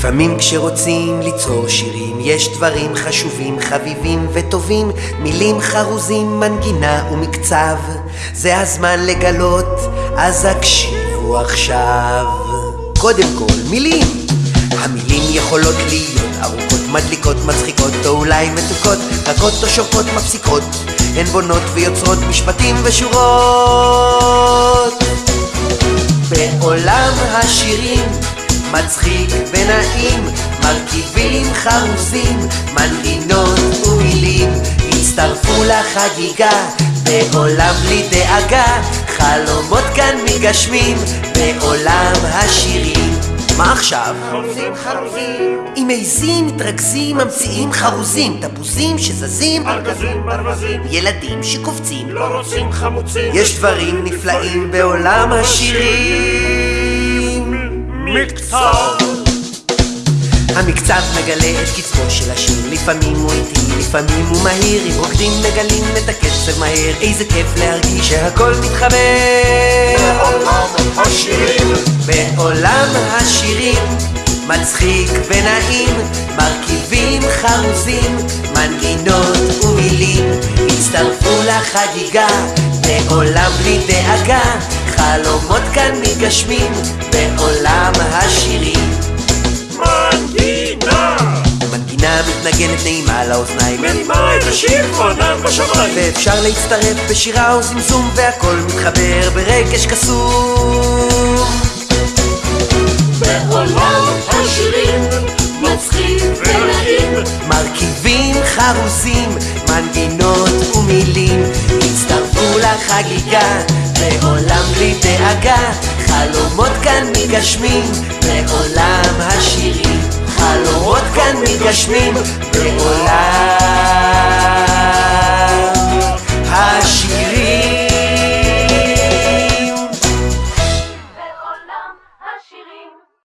לפעמים כשרוצים ליצור שירים יש דברים חשובים, חביבים וטובים מילים חרוזים, מנגינה ומקצב. זה הזמן לגלות, אז הקשיבו עכשיו. קודם כל מילים. המילים יכולות להיות ארוכות, מדליקות, מצחיקות או אולי מתוקות רכות או שוקות, מפסיקות. הן בונות ויוצרות משפטים ושורות. בעולם השירים מצחיק ונעים, מרכיבים חרוזים, מנגינות ומילים, הצטרפו לחגיגה, בעולם בלי דאגה, חלומות כאן מתגשמים, בעולם השירים. מה עכשיו? חרוזים, חרוזים, אם מעיזים, מתרכזים, ממציאים חרוזים, תפוזים שזזים, ארגזים, ברווזים, ילדים שקופצים. לא רוצים חמוצים. יש דברים נפלאים בעולם השירים. מקצוע. המקצב מגלה את קצבו של השיר. לפעמים הוא איטי, לפעמים הוא מהיר. אם רוקדים מגלים את הקצב מהר. איזה כיף להרגיש שהכל מתחבר. בעולם השירים, בעולם השירים. מצחיק ונעים. מרכיבים חרוזים מנגינות ומילים. הצטרפו לחגיגה. בעולם בלי דאגה חלומות כאן מתגשמים בעולם השירים מנגינה. מנגינה מתנגנת נעימה לאוזניים מרימה את השיר ענן בשמיים. ואפשר להצטרף בשירה או זמזום והכל מתחבר ברגש קסום בעולם השירים, מצחיק ונעים. מרכיבים חרוזים, מנגינות ומילים הצטרפו לחגיגה דאגה חלומות כאן מתגשמים בעולם השירים. חלומות כאן מתגשמים בעולם